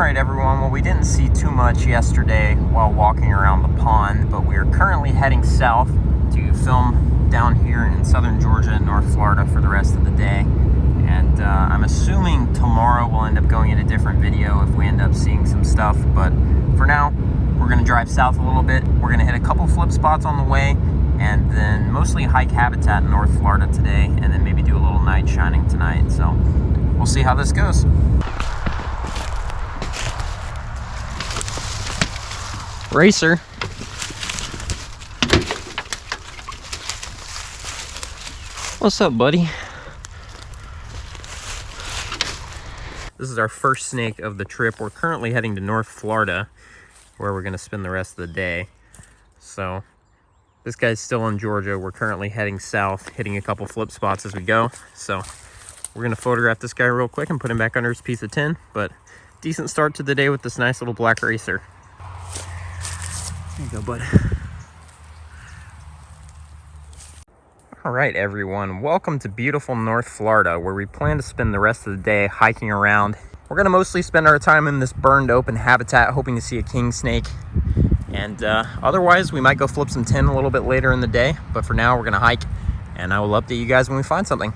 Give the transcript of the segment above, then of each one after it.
right, everyone. Well, we didn't see too much yesterday while walking around the pond, but we are currently heading south to film down here in southern Georgia and North Florida for the rest of the day. And uh, I'm assuming tomorrow we'll end up going in a different video if we end up seeing some stuff. But for now, we're going to drive south a little bit. We're going to hit a couple flip spots on the way and then mostly hike habitat in North Florida today and then maybe do a little night shining tonight. So we'll see how this goes. Racer. What's up, buddy? This is our first snake of the trip. We're currently heading to North Florida, where we're going to spend the rest of the day. So, this guy's still in Georgia. We're currently heading south, hitting a couple flip spots as we go. So, we're going to photograph this guy real quick and put him back under his piece of tin. But, decent start to the day with this nice little black racer. There you go, bud. All right, everyone. Welcome to beautiful North Florida, where we plan to spend the rest of the day hiking around. We're going to mostly spend our time in this burned open habitat, hoping to see a king snake. And uh, otherwise, we might go flip some tin a little bit later in the day. But for now, we're going to hike, and I will update you guys when we find something.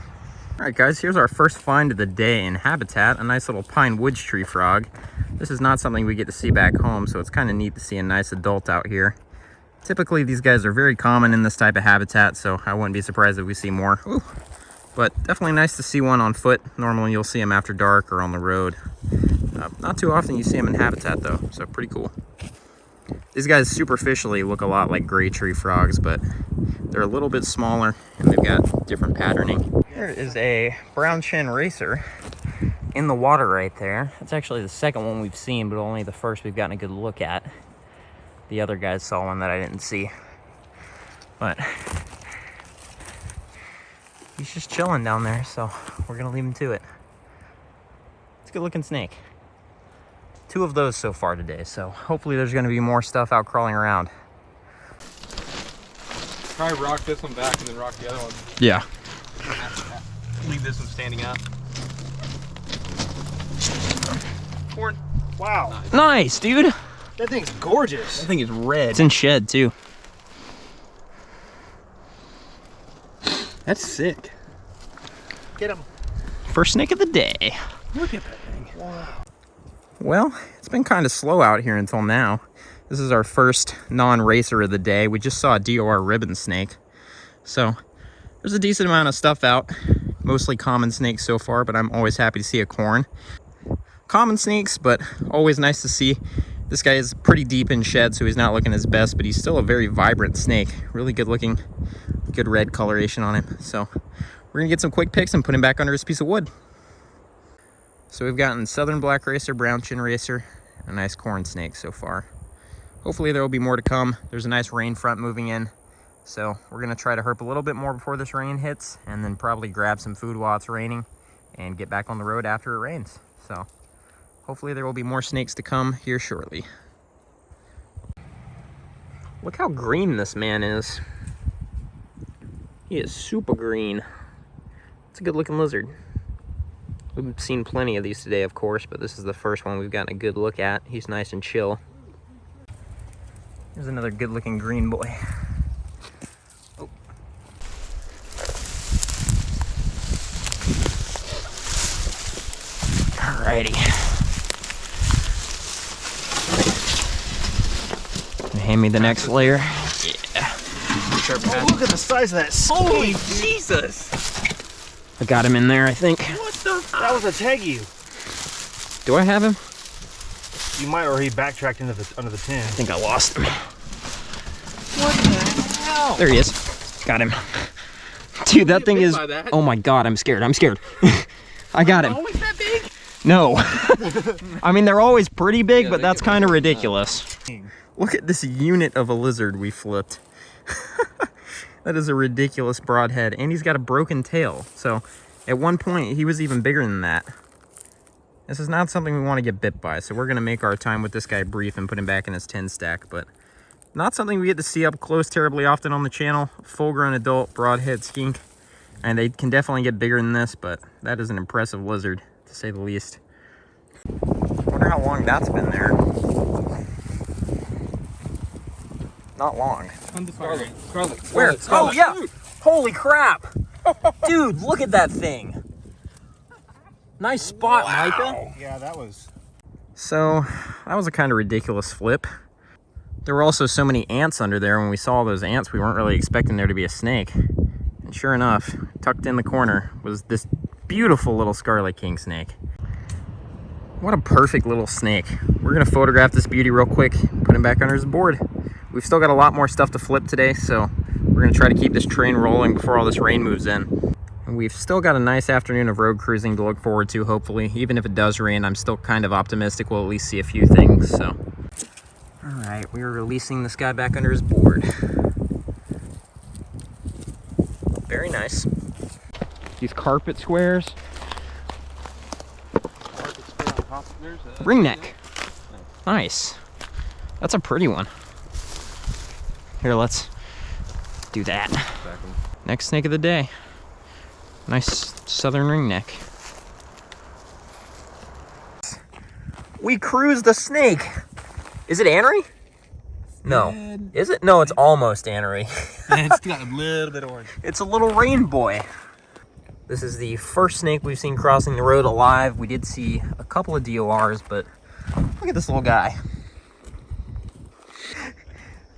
All right, guys, here's our first find of the day in habitat, a nice little pine woods tree frog. This is not something we get to see back home, so it's kind of neat to see a nice adult out here. Typically, these guys are very common in this type of habitat, so I wouldn't be surprised if we see more. Ooh. But definitely nice to see one on foot. Normally, you'll see them after dark or on the road. Uh, not too often you see them in habitat, though, so pretty cool. These guys superficially look a lot like gray tree frogs, but they're a little bit smaller and they've got different patterning. Here is a brown chin racer in the water right there. It's actually the second one we've seen, but only the first we've gotten a good look at. The other guys saw one that I didn't see. But he's just chilling down there, so we're gonna leave him to it. It's a good looking snake. Two of those so far today, so hopefully there's gonna be more stuff out crawling around. Probably rock this one back and then rock the other one. Yeah. Leave this one standing up. Corn. Wow, Nice, dude. that thing's gorgeous. That thing is red. It's in shed too. That's sick. Get him. First snake of the day. Look at that thing. Wow. Well, it's been kind of slow out here until now. This is our first non-racer of the day. We just saw a DOR ribbon snake. So there's a decent amount of stuff out. Mostly common snakes so far, but I'm always happy to see a corn. Common snakes, but always nice to see. This guy is pretty deep in shed, so he's not looking his best, but he's still a very vibrant snake. Really good looking, good red coloration on him. So we're gonna get some quick picks and put him back under his piece of wood. So we've gotten southern black racer, brown chin racer, a nice corn snake so far. Hopefully there will be more to come. There's a nice rain front moving in. So we're gonna try to herp a little bit more before this rain hits and then probably grab some food while it's raining and get back on the road after it rains. So hopefully there will be more snakes to come here shortly. Look how green this man is. He is super green. It's a good looking lizard. We've seen plenty of these today, of course, but this is the first one we've gotten a good look at. He's nice and chill. Here's another good looking green boy. Oh. Alrighty. Hand me the next layer. Yeah. Oh, look at the size of that Holy. Jesus! I got him in there, I think. What the? That was a taggy. Do I have him? You might, or he backtracked into the under the tin. I think I lost him. What the hell? There he is. Got him. Dude, that thing is. that? Oh my god, I'm scared. I'm scared. I got him. Always that big? No. I mean, they're always pretty big, Yeah, but that's kind of pretty ridiculous. Look at this unit of a lizard we flipped. that is a ridiculous broadhead, and he's got a broken tail. So, at one point, he was even bigger than that. This is not something we want to get bit by, so we're going to make our time with this guy brief and put him back in his 10 stack, but not something we get to see up close terribly often on the channel. Full-grown adult broadhead skink, and they can definitely get bigger than this, but that is an impressive lizard, to say the least. wonder how long that's been there. Not long. Scarlet. Scarlet. Where? Scarlet. Oh, Scarlet. yeah. Holy crap. Dude, look at that thing. Nice spot, Micah. Yeah, that was. So, that was a kind of ridiculous flip. There were also so many ants under there. When we saw those ants, we weren't really expecting there to be a snake. And sure enough, tucked in the corner was this beautiful little scarlet king snake. What a perfect little snake. We're gonna photograph this beauty real quick, put him back under his board. We've still got a lot more stuff to flip today, so we're gonna try to keep this train rolling before all this rain moves in. And we've still got a nice afternoon of road cruising to look forward to, hopefully. Even if it does rain, I'm still kind of optimistic we'll at least see a few things, so. All right, we are releasing this guy back under his board. Very nice. These carpet squares. Ring neck. Nice. That's a pretty one. Here, let's do that. Next snake of the day. Nice southern ring neck. We cruised the snake. Is it anery? No. Is it? No, it's almost anery. it's got a little bit orange. It's a little rain boy. This is the first snake we've seen crossing the road alive. We did see a couple of DORs, but look at this little guy.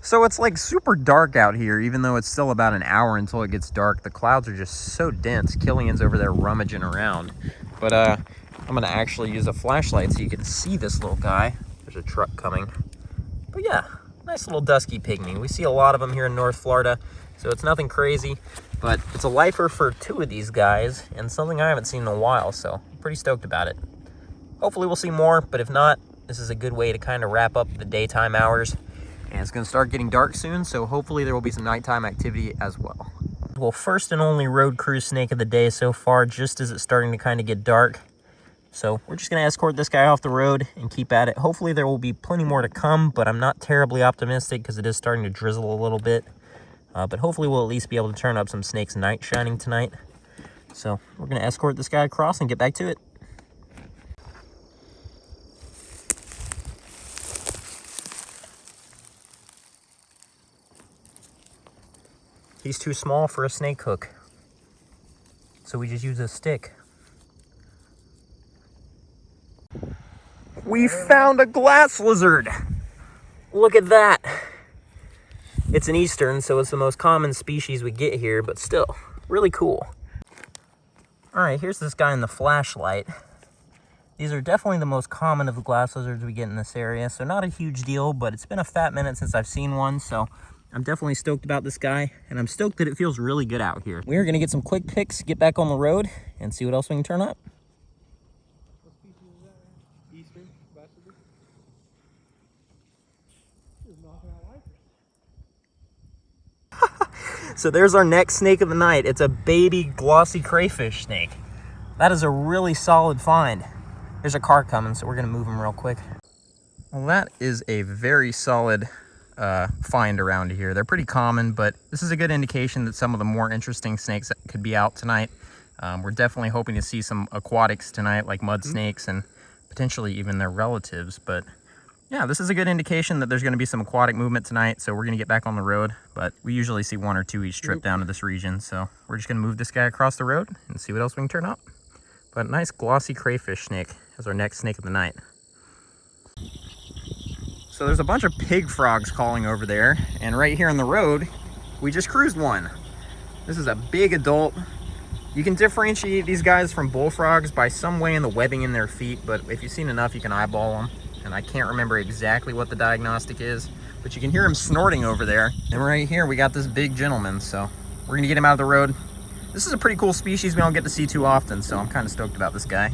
So it's like super dark out here, even though it's still about an hour until it gets dark. The clouds are just so dense. Killian's over there rummaging around. But uh, I'm gonna actually use a flashlight so you can see this little guy. There's a truck coming. But yeah, nice little dusky pygmy. We see a lot of them here in North Florida, so it's nothing crazy. But it's a lifer for two of these guys, and something I haven't seen in a while, so I'm pretty stoked about it. Hopefully we'll see more, but if not, this is a good way to kind of wrap up the daytime hours. And it's to start getting dark soon, so hopefully there will be some nighttime activity as well. Well, first and only road cruise snake of the day so far, just as it's starting to kind of get dark. So we're just going to escort this guy off the road and keep at it. Hopefully there will be plenty more to come, but I'm not terribly optimistic because it is starting to drizzle a little bit. Uh, but hopefully we'll at least be able to turn up some snakes night shining tonight. So we're going to escort this guy across and get back to it. He's too small for a snake hook. So we just use a stick. We found a glass lizard. Look at that. It's an eastern, so it's the most common species we get here, but still, really cool. All right, here's this guy in the flashlight. These are definitely the most common of the glass lizards we get in this area, so not a huge deal, but it's been a fat minute since I've seen one, so I'm definitely stoked about this guy, and I'm stoked that it feels really good out here. We are gonna get some quick picks, get back on the road, and see what else we can turn up. So there's our next snake of the night. It's a baby glossy crayfish snake. That is a really solid find. There's a car coming, so we're gonna move him real quick. Well, that is a very solid uh, find around here. They're pretty common, but this is a good indication that some of the more interesting snakes could be out tonight. Um, we're definitely hoping to see some aquatics tonight, like mud snakes and potentially even their relatives. But yeah, this is a good indication that there's going to be some aquatic movement tonight. So we're going to get back on the road. But we usually see one or two each trip down to this region. So we're just going to move this guy across the road and see what else we can turn up. But nice glossy crayfish snake as our next snake of the night. So there's a bunch of pig frogs calling over there. And right here on the road, we just cruised one. This is a big adult. You can differentiate these guys from bullfrogs by some way in the webbing in their feet, but if you've seen enough, you can eyeball them. And I can't remember exactly what the diagnostic is, but you can hear him snorting over there. And right here, we got this big gentleman, so we're gonna get him out of the road. This is a pretty cool species we don't get to see too often, so I'm kind of stoked about this guy.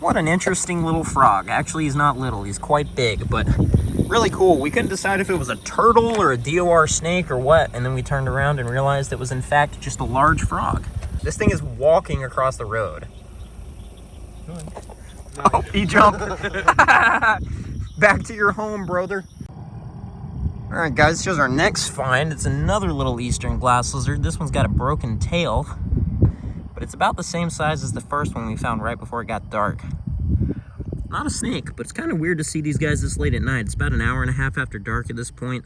What an interesting little frog. Actually, he's not little, he's quite big, but really cool. We couldn't decide if it was a turtle or a DOR snake or what, and then we turned around and realized it was in fact just a large frog. This thing is walking across the road. Oh, he jumped. Back to your home, brother. All right, guys, here's our next find. It's another little eastern glass lizard. This one's got a broken tail, but it's about the same size as the first one we found right before it got dark. Not a snake, but it's kind of weird to see these guys this late at night. It's about an hour and a half after dark at this point.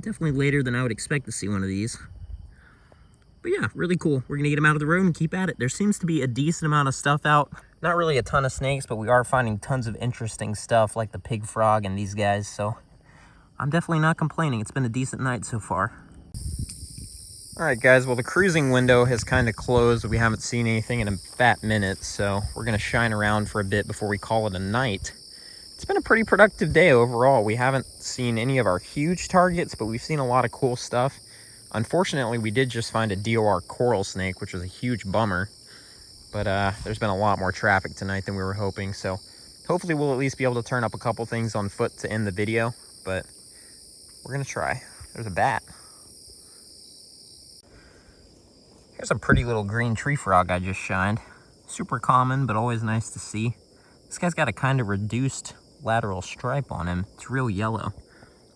Definitely later than I would expect to see one of these. But yeah, really cool. We're gonna get them out of the road and keep at it. There seems to be a decent amount of stuff out. Not really a ton of snakes, but we are finding tons of interesting stuff like the pig frog and these guys, so I'm definitely not complaining. It's been a decent night so far. All right, guys, well, the cruising window has kind of closed. We haven't seen anything in a fat minute, so we're going to shine around for a bit before we call it a night. It's been a pretty productive day overall. We haven't seen any of our huge targets, but we've seen a lot of cool stuff. Unfortunately, we did just find a DOR coral snake, which was a huge bummer. But uh, there's been a lot more traffic tonight than we were hoping, so hopefully we'll at least be able to turn up a couple things on foot to end the video, but we're going to try. There's a bat. Here's a pretty little green tree frog I just shined. Super common, but always nice to see. This guy's got a kind of reduced lateral stripe on him. It's real yellow.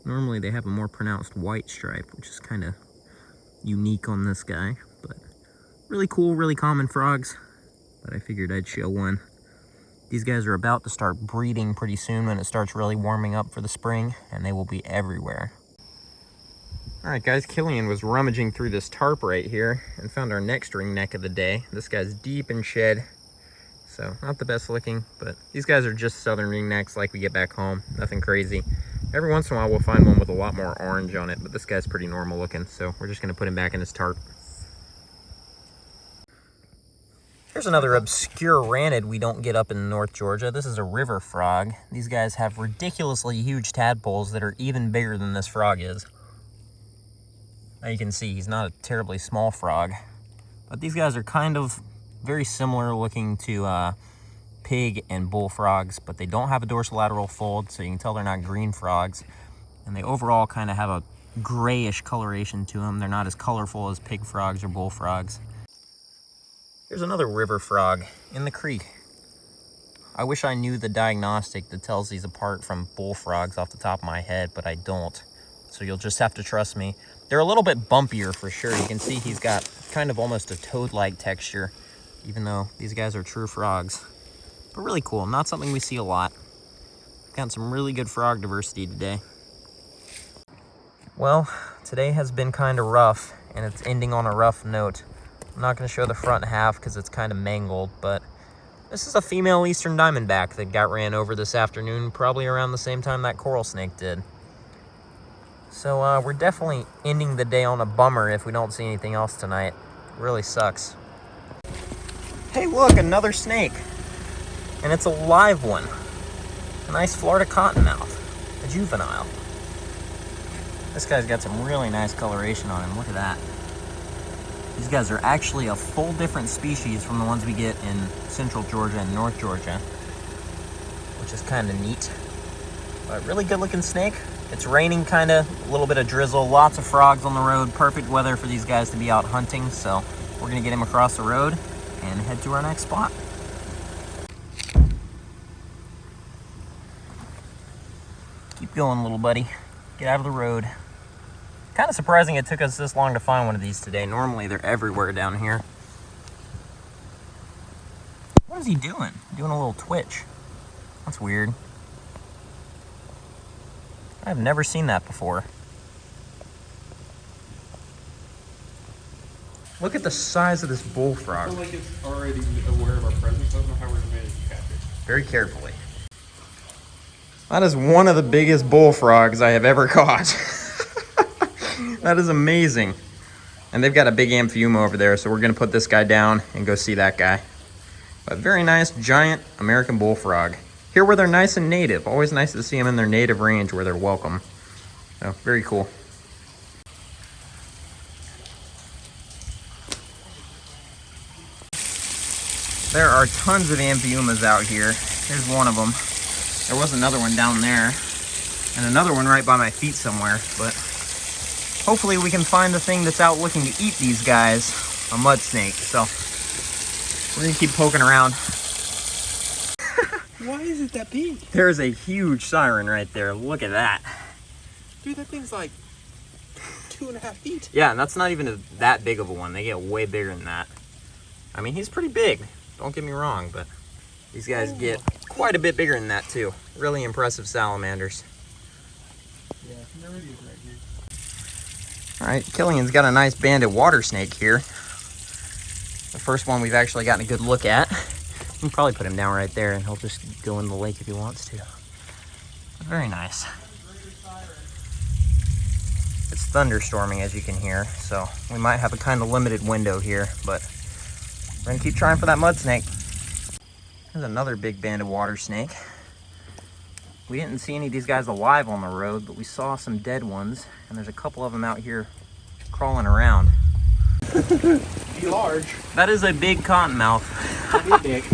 Normally they have a more pronounced white stripe, which is kind of unique on this guy. But really cool, really common frogs. But I figured I'd show one. These guys are about to start breeding pretty soon when it starts really warming up for the spring, and they will be everywhere. All right, guys, Killian was rummaging through this tarp right here and found our next ring neck of the day. This guy's deep in shed, so not the best looking, but these guys are just southern ring necks like we get back home. Nothing crazy. Every once in a while, we'll find one with a lot more orange on it, but this guy's pretty normal looking, so we're just gonna put him back in his tarp. Here's another obscure ranid we don't get up in North Georgia. This is a river frog. These guys have ridiculously huge tadpoles that are even bigger than this frog is. Now you can see he's not a terribly small frog, but these guys are kind of very similar looking to uh, pig and bullfrogs, but they don't have a dorsolateral fold, so you can tell they're not green frogs. And they overall kind of have a grayish coloration to them. They're not as colorful as pig frogs or bullfrogs. Here's another river frog in the creek. I wish I knew the diagnostic that tells these apart from bullfrogs off the top of my head, but I don't. So you'll just have to trust me. They're a little bit bumpier for sure. You can see he's got kind of almost a toad-like texture, even though these guys are true frogs. But really cool, not something we see a lot. Got some really good frog diversity today. Well, today has been kind of rough, and it's ending on a rough note. I'm not going to show the front half because it's kind of mangled, but this is a female eastern diamondback that got ran over this afternoon, probably around the same time that coral snake did. So uh, we're definitely ending the day on a bummer if we don't see anything else tonight. It really sucks. Hey look, another snake. And it's a live one. A nice Florida cottonmouth. A juvenile. This guy's got some really nice coloration on him. Look at that. These guys are actually a full different species from the ones we get in central Georgia and north Georgia. Which is kind of neat. But really good looking snake. It's raining kind of, a little bit of drizzle, lots of frogs on the road. Perfect weather for these guys to be out hunting. So we're gonna get him across the road and head to our next spot. Keep going, little buddy. Get out of the road. Kind of surprising it took us this long to find one of these today. Normally they're everywhere down here. What is he doing? Doing a little twitch. That's weird. I've never seen that before. Look at the size of this I bullfrog. feel like it's already aware of our presence. I don't know how we're going to catch it. Very carefully. That is one of the biggest bullfrogs I have ever caught. that is amazing. And they've got a big amphiuma over there, so we're gonna put this guy down and go see that guy. But very nice, giant American bullfrog. Here where they're nice and native. Always nice to see them in their native range where they're welcome. So, very cool. There are tons of amphiumas out here. Here's one of them. There was another one down there. And another one right by my feet somewhere. But hopefully we can find the thing that's out looking to eat these guys. A mud snake. So we're gonna keep poking around. Why is it that big? There's a huge siren right there. Look at that. Dude, that thing's like two and a half feet. Yeah, and that's not even a, that big of a one. They get way bigger than that. I mean, he's pretty big. Don't get me wrong, but these guys oh. get quite a bit bigger than that too. Really impressive salamanders. Yeah, there it is right here. All right, Killian's got a nice banded water snake here. The first one we've actually gotten a good look at. Can probably put him down right there and he'll just go in the lake if he wants to. Very nice. It's thunderstorming as you can hear, so we might have a kind of limited window here, but we're gonna keep trying for that mud snake. There's another big band of water snake. We didn't see any of these guys alive on the road, but we saw some dead ones, and there's a couple of them out here crawling around. Be large. That is a big cottonmouth. Big.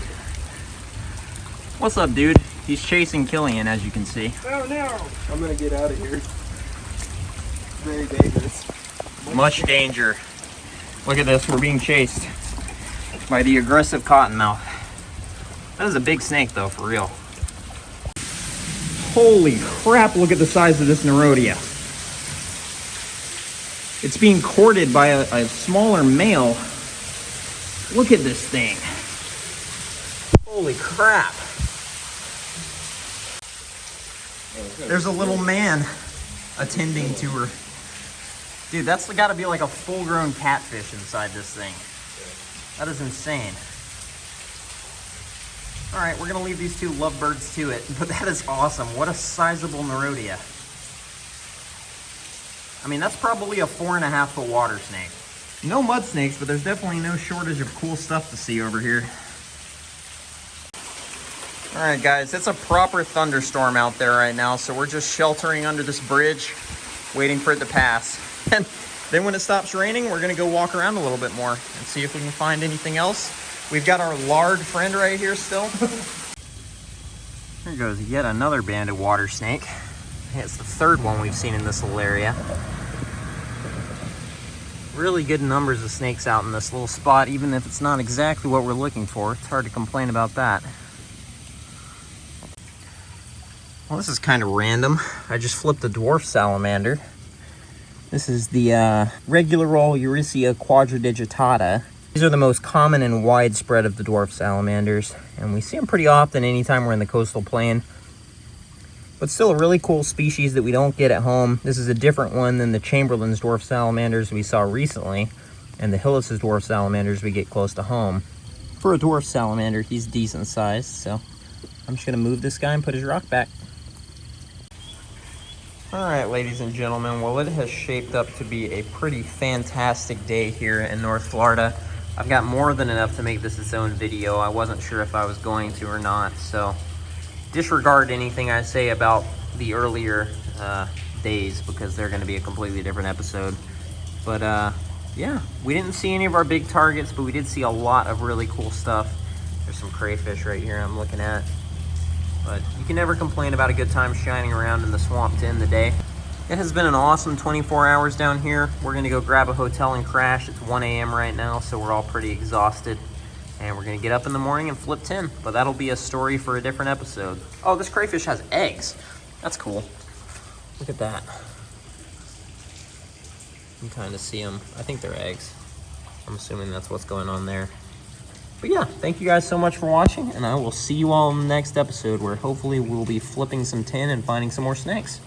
What's up, dude? He's chasing Killian, as you can see. Oh no! I'm gonna get out of here. Very dangerous. Much danger. Look at this, we're being chased by the aggressive cottonmouth. That is a big snake, though, for real. Holy crap, look at the size of this Nerodia. It's being courted by a, a smaller male. Look at this thing. Holy crap. There's a little man attending to her. Dude, that's got to be like a full-grown catfish inside this thing. That is insane. All right, we're gonna leave these two lovebirds to it, but that is awesome. What a sizable Nerodia. I mean, that's probably a four and a half foot water snake. No mud snakes, but there's definitely no shortage of cool stuff to see over here. All right, guys, it's a proper thunderstorm out there right now, so we're just sheltering under this bridge, waiting for it to pass. And then when it stops raining, we're gonna go walk around a little bit more and see if we can find anything else. We've got our lard friend right here still. Here goes yet another banded water snake. It's the third one we've seen in this little area. Really good numbers of snakes out in this little spot, even if it's not exactly what we're looking for. It's hard to complain about that. Well, this is kind of random. I just flipped a dwarf salamander. This is the uh, regular old Eurycea quadridigitata. These are the most common and widespread of the dwarf salamanders, and we see them pretty often anytime we're in the coastal plain. But still a really cool species that we don't get at home. This is a different one than the Chamberlain's dwarf salamanders we saw recently, and the Hillis's dwarf salamanders we get close to home. For a dwarf salamander, he's decent sized, so I'm just gonna move this guy and put his rock back. All right, ladies and gentlemen, well, it has shaped up to be a pretty fantastic day here in North Florida. I've got more than enough to make this its own video. I wasn't sure if I was going to or not, so disregard anything I say about the earlier uh, days because they're going to be a completely different episode. But uh, yeah, we didn't see any of our big targets, but we did see a lot of really cool stuff. There's some crayfish right here I'm looking at. But you can never complain about a good time shining around in the swamp to end the day. It has been an awesome 24 hours down here. We're gonna go grab a hotel and crash. It's 1 a.m. right now, so we're all pretty exhausted. And we're gonna get up in the morning and flip 10, but that'll be a story for a different episode. Oh, this crayfish has eggs. That's cool. Look at that. You can kind of see them. I think they're eggs. I'm assuming that's what's going on there. But yeah, thank you guys so much for watching, and I will see you all in the next episode where hopefully we'll be flipping some tin and finding some more snakes.